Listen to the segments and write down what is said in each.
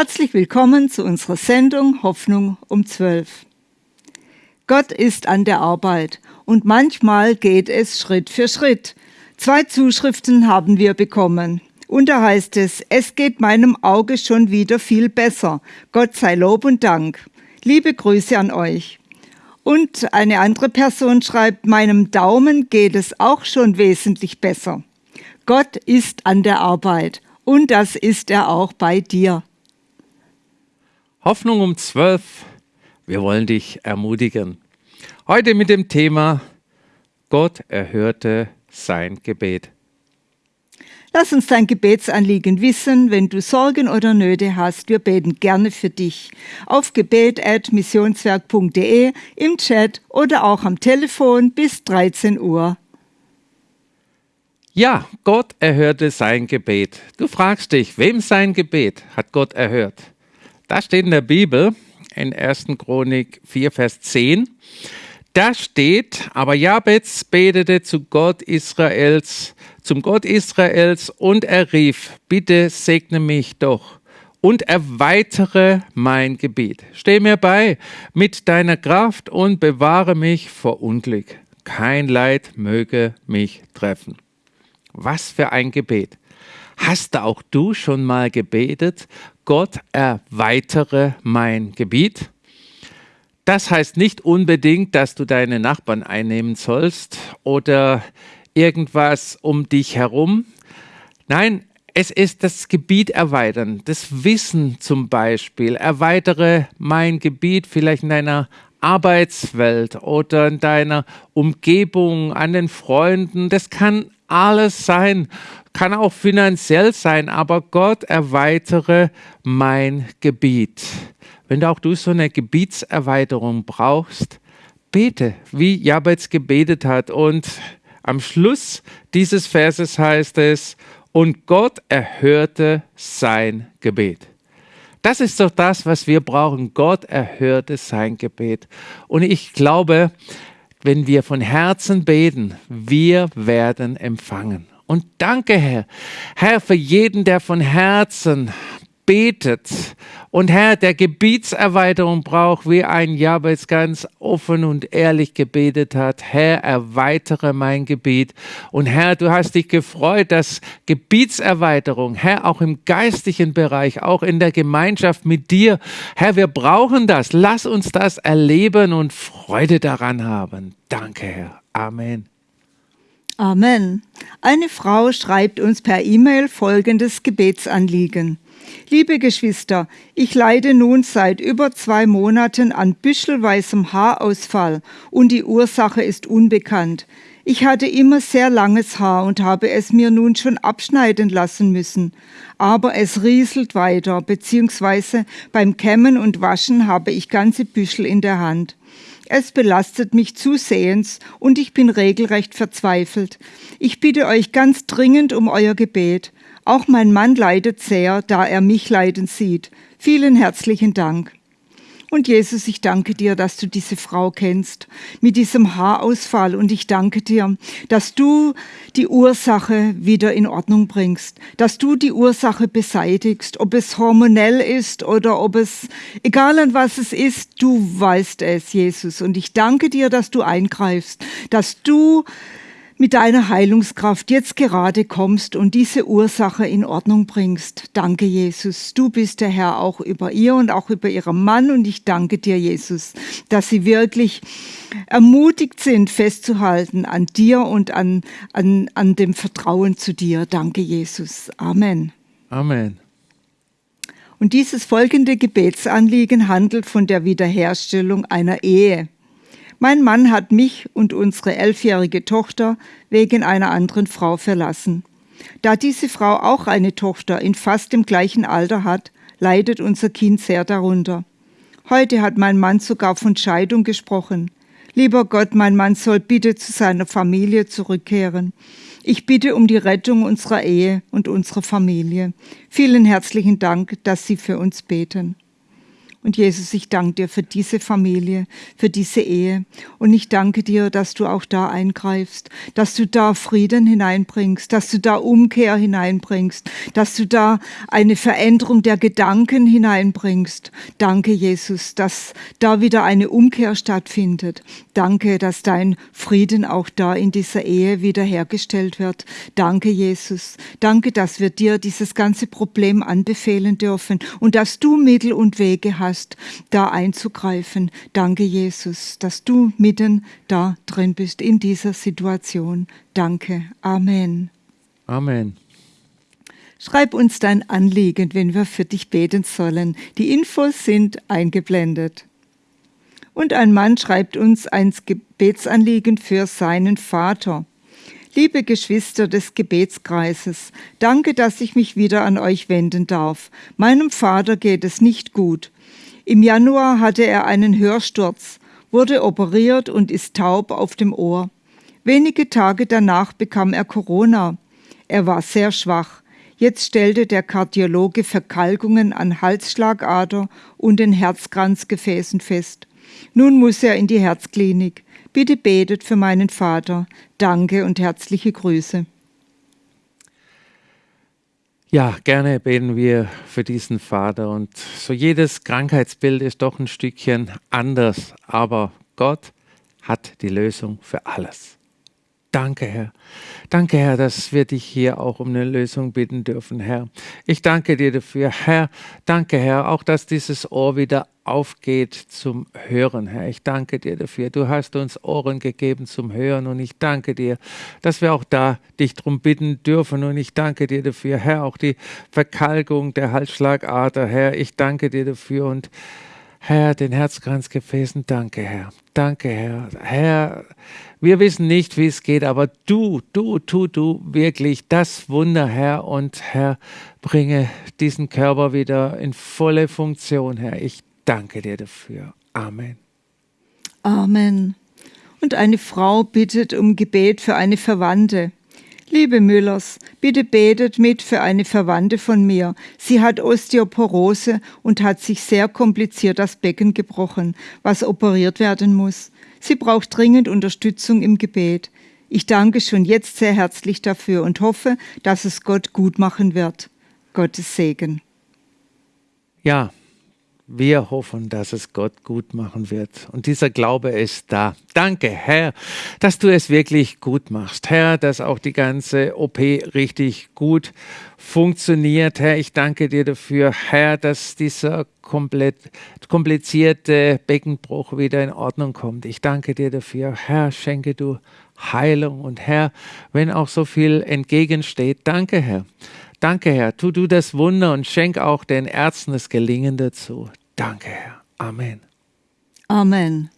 Herzlich willkommen zu unserer Sendung Hoffnung um 12. Gott ist an der Arbeit und manchmal geht es Schritt für Schritt. Zwei Zuschriften haben wir bekommen. Und da heißt es, es geht meinem Auge schon wieder viel besser. Gott sei Lob und Dank. Liebe Grüße an euch. Und eine andere Person schreibt, meinem Daumen geht es auch schon wesentlich besser. Gott ist an der Arbeit und das ist er auch bei dir. Hoffnung um 12. Wir wollen dich ermutigen. Heute mit dem Thema Gott erhörte sein Gebet. Lass uns dein Gebetsanliegen wissen, wenn du Sorgen oder Nöte hast. Wir beten gerne für dich. Auf gebet.missionswerk.de, im Chat oder auch am Telefon bis 13 Uhr. Ja, Gott erhörte sein Gebet. Du fragst dich, wem sein Gebet hat Gott erhört? Da steht in der Bibel in 1. Chronik 4, Vers 10. Da steht, aber Jabez betete zu Gott Israels, zum Gott Israels und er rief, bitte segne mich doch und erweitere mein Gebet. Steh mir bei mit deiner Kraft und bewahre mich vor Unglück. Kein Leid möge mich treffen. Was für ein Gebet. Hast du auch du schon mal gebetet, Gott erweitere mein Gebiet? Das heißt nicht unbedingt, dass du deine Nachbarn einnehmen sollst oder irgendwas um dich herum. Nein, es ist das Gebiet erweitern, das Wissen zum Beispiel. Erweitere mein Gebiet vielleicht in deiner Arbeitswelt oder in deiner Umgebung, an den Freunden. Das kann alles sein kann auch finanziell sein, aber Gott erweitere mein Gebiet. Wenn auch du so eine Gebietserweiterung brauchst, bete, wie Jabez gebetet hat. Und am Schluss dieses Verses heißt es, und Gott erhörte sein Gebet. Das ist doch das, was wir brauchen. Gott erhörte sein Gebet. Und ich glaube, wenn wir von Herzen beten, wir werden empfangen. Und danke, Herr. Herr, für jeden, der von Herzen betet und Herr, der Gebietserweiterung braucht, wie ein Jabez ganz offen und ehrlich gebetet hat. Herr, erweitere mein Gebiet. Und Herr, du hast dich gefreut, dass Gebietserweiterung, Herr, auch im geistlichen Bereich, auch in der Gemeinschaft mit dir, Herr, wir brauchen das. Lass uns das erleben und Freude daran haben. Danke, Herr. Amen. Amen. Eine Frau schreibt uns per E-Mail folgendes Gebetsanliegen. Liebe Geschwister, ich leide nun seit über zwei Monaten an büschelweißem Haarausfall und die Ursache ist unbekannt. Ich hatte immer sehr langes Haar und habe es mir nun schon abschneiden lassen müssen. Aber es rieselt weiter, beziehungsweise beim Kämmen und Waschen habe ich ganze Büschel in der Hand. Es belastet mich zusehends und ich bin regelrecht verzweifelt. Ich bitte euch ganz dringend um euer Gebet. Auch mein Mann leidet sehr, da er mich leiden sieht. Vielen herzlichen Dank. Und Jesus, ich danke dir, dass du diese Frau kennst mit diesem Haarausfall. Und ich danke dir, dass du die Ursache wieder in Ordnung bringst, dass du die Ursache beseitigst, ob es hormonell ist oder ob es, egal an was es ist, du weißt es, Jesus. Und ich danke dir, dass du eingreifst, dass du mit deiner Heilungskraft jetzt gerade kommst und diese Ursache in Ordnung bringst. Danke, Jesus. Du bist der Herr auch über ihr und auch über ihren Mann. Und ich danke dir, Jesus, dass sie wirklich ermutigt sind, festzuhalten an dir und an, an, an dem Vertrauen zu dir. Danke, Jesus. Amen. Amen. Und dieses folgende Gebetsanliegen handelt von der Wiederherstellung einer Ehe. Mein Mann hat mich und unsere elfjährige Tochter wegen einer anderen Frau verlassen. Da diese Frau auch eine Tochter in fast dem gleichen Alter hat, leidet unser Kind sehr darunter. Heute hat mein Mann sogar von Scheidung gesprochen. Lieber Gott, mein Mann soll bitte zu seiner Familie zurückkehren. Ich bitte um die Rettung unserer Ehe und unserer Familie. Vielen herzlichen Dank, dass Sie für uns beten. Und Jesus, ich danke dir für diese Familie, für diese Ehe. Und ich danke dir, dass du auch da eingreifst, dass du da Frieden hineinbringst, dass du da Umkehr hineinbringst, dass du da eine Veränderung der Gedanken hineinbringst. Danke, Jesus, dass da wieder eine Umkehr stattfindet. Danke, dass dein Frieden auch da in dieser Ehe wiederhergestellt wird. Danke, Jesus. Danke, dass wir dir dieses ganze Problem anbefehlen dürfen und dass du Mittel und Wege hast hast, da einzugreifen. Danke, Jesus, dass du mitten da drin bist in dieser Situation. Danke. Amen. Amen. Schreib uns dein Anliegen, wenn wir für dich beten sollen. Die Infos sind eingeblendet. Und ein Mann schreibt uns ein Gebetsanliegen für seinen Vater. Liebe Geschwister des Gebetskreises, danke, dass ich mich wieder an euch wenden darf. Meinem Vater geht es nicht gut. Im Januar hatte er einen Hörsturz, wurde operiert und ist taub auf dem Ohr. Wenige Tage danach bekam er Corona. Er war sehr schwach. Jetzt stellte der Kardiologe Verkalkungen an Halsschlagader und den Herzkranzgefäßen fest. Nun muss er in die Herzklinik. Bitte betet für meinen Vater. Danke und herzliche Grüße. Ja, gerne beten wir für diesen Vater. Und so jedes Krankheitsbild ist doch ein Stückchen anders, aber Gott hat die Lösung für alles. Danke, Herr. Danke, Herr, dass wir dich hier auch um eine Lösung bitten dürfen, Herr. Ich danke dir dafür, Herr. Danke, Herr, auch dass dieses Ohr wieder aufgeht zum Hören, Herr. Ich danke dir dafür. Du hast uns Ohren gegeben zum Hören und ich danke dir, dass wir auch da dich drum bitten dürfen und ich danke dir dafür, Herr, auch die Verkalkung der Halsschlagader, Herr. Ich danke dir dafür und Herr, den Herzkranzgefäßen, danke, Herr. Danke, Herr. Herr, wir wissen nicht, wie es geht, aber du, du, tu du wirklich das Wunder, Herr. Und Herr, bringe diesen Körper wieder in volle Funktion, Herr. Ich danke dir dafür. Amen. Amen. Und eine Frau bittet um Gebet für eine Verwandte. Liebe Müllers, bitte betet mit für eine Verwandte von mir. Sie hat Osteoporose und hat sich sehr kompliziert das Becken gebrochen, was operiert werden muss. Sie braucht dringend Unterstützung im Gebet. Ich danke schon jetzt sehr herzlich dafür und hoffe, dass es Gott gut machen wird. Gottes Segen. Ja, wir hoffen, dass es Gott gut machen wird. Und dieser Glaube ist da. Danke, Herr, dass du es wirklich gut machst. Herr, dass auch die ganze OP richtig gut funktioniert. Herr, ich danke dir dafür, Herr, dass dieser komplizierte Beckenbruch wieder in Ordnung kommt. Ich danke dir dafür. Herr, schenke du Heilung. Und Herr, wenn auch so viel entgegensteht, danke, Herr Danke, Herr. Tu du das Wunder und schenk auch den Ärzten das Gelingen dazu. Danke, Herr. Amen. Amen.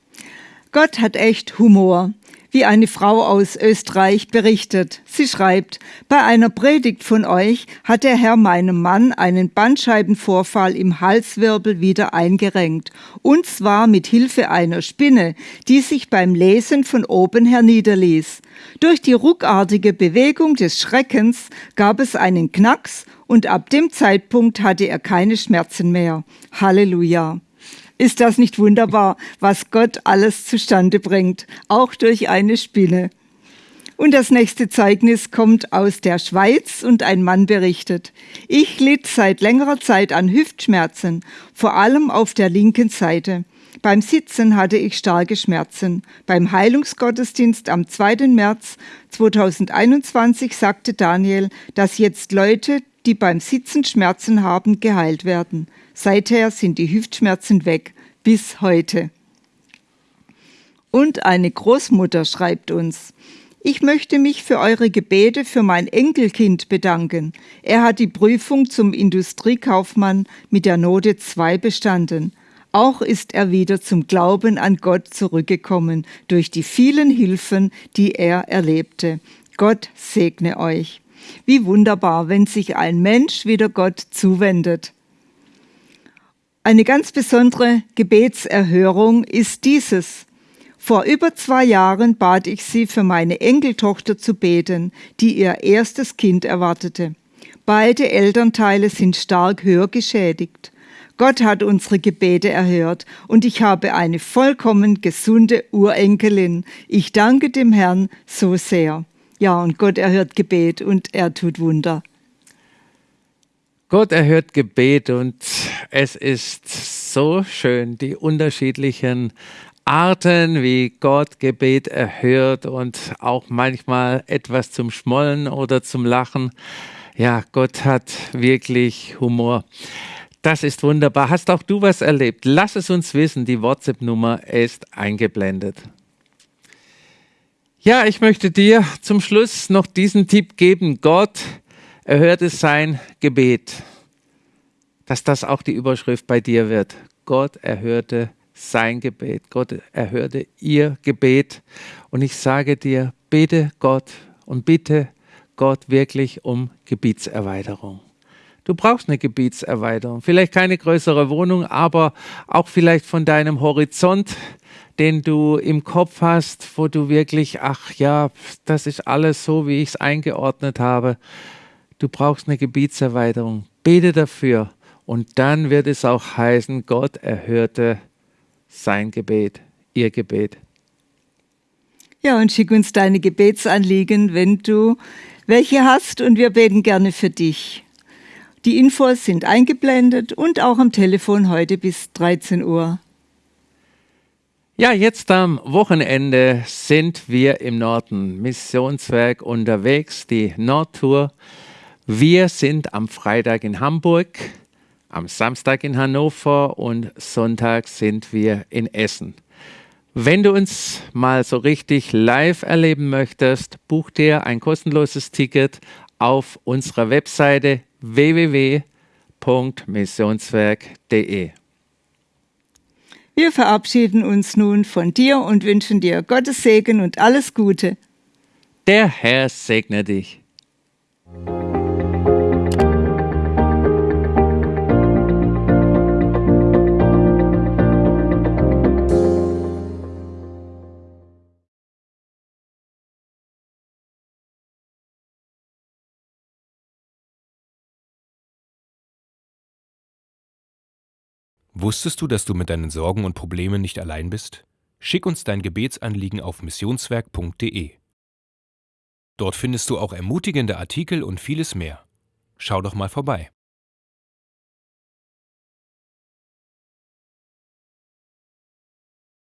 Gott hat echt Humor wie eine Frau aus Österreich berichtet. Sie schreibt, bei einer Predigt von euch hat der Herr meinem Mann einen Bandscheibenvorfall im Halswirbel wieder eingerenkt, und zwar mit Hilfe einer Spinne, die sich beim Lesen von oben herniederließ. Durch die ruckartige Bewegung des Schreckens gab es einen Knacks und ab dem Zeitpunkt hatte er keine Schmerzen mehr. Halleluja. Ist das nicht wunderbar, was Gott alles zustande bringt, auch durch eine Spinne? Und das nächste Zeugnis kommt aus der Schweiz und ein Mann berichtet, ich litt seit längerer Zeit an Hüftschmerzen, vor allem auf der linken Seite. Beim Sitzen hatte ich starke Schmerzen. Beim Heilungsgottesdienst am 2. März 2021 sagte Daniel, dass jetzt Leute, die beim Sitzen Schmerzen haben, geheilt werden. Seither sind die Hüftschmerzen weg, bis heute. Und eine Großmutter schreibt uns, ich möchte mich für eure Gebete für mein Enkelkind bedanken. Er hat die Prüfung zum Industriekaufmann mit der Note 2 bestanden. Auch ist er wieder zum Glauben an Gott zurückgekommen durch die vielen Hilfen, die er erlebte. Gott segne euch. Wie wunderbar, wenn sich ein Mensch wieder Gott zuwendet. Eine ganz besondere Gebetserhörung ist dieses. Vor über zwei Jahren bat ich sie, für meine Enkeltochter zu beten, die ihr erstes Kind erwartete. Beide Elternteile sind stark hörgeschädigt. Gott hat unsere Gebete erhört und ich habe eine vollkommen gesunde Urenkelin. Ich danke dem Herrn so sehr. Ja, und Gott erhört Gebet und er tut Wunder. Gott erhört Gebet und es ist so schön, die unterschiedlichen Arten, wie Gott Gebet erhört und auch manchmal etwas zum Schmollen oder zum Lachen. Ja, Gott hat wirklich Humor. Das ist wunderbar. Hast auch du was erlebt? Lass es uns wissen. Die WhatsApp-Nummer ist eingeblendet. Ja, ich möchte dir zum Schluss noch diesen Tipp geben. Gott erhörte sein Gebet. Dass das auch die Überschrift bei dir wird. Gott erhörte sein Gebet. Gott erhörte ihr Gebet. Und ich sage dir, bete Gott und bitte Gott wirklich um Gebietserweiterung. Du brauchst eine Gebietserweiterung. Vielleicht keine größere Wohnung, aber auch vielleicht von deinem Horizont, den du im Kopf hast, wo du wirklich, ach ja, das ist alles so, wie ich es eingeordnet habe. Du brauchst eine Gebietserweiterung. Bete dafür. Und dann wird es auch heißen, Gott erhörte sein Gebet, ihr Gebet. Ja, und schick uns deine Gebetsanliegen, wenn du welche hast, und wir beten gerne für dich. Die Infos sind eingeblendet und auch am Telefon heute bis 13 Uhr. Ja, jetzt am Wochenende sind wir im Norden Missionswerk unterwegs, die Nordtour. Wir sind am Freitag in Hamburg, am Samstag in Hannover und Sonntag sind wir in Essen. Wenn du uns mal so richtig live erleben möchtest, buch dir ein kostenloses Ticket auf unserer Webseite www.missionswerk.de. Wir verabschieden uns nun von dir und wünschen dir Gottes Segen und alles Gute. Der Herr segne dich. Wusstest du, dass du mit deinen Sorgen und Problemen nicht allein bist? Schick uns dein Gebetsanliegen auf missionswerk.de. Dort findest du auch ermutigende Artikel und vieles mehr. Schau doch mal vorbei.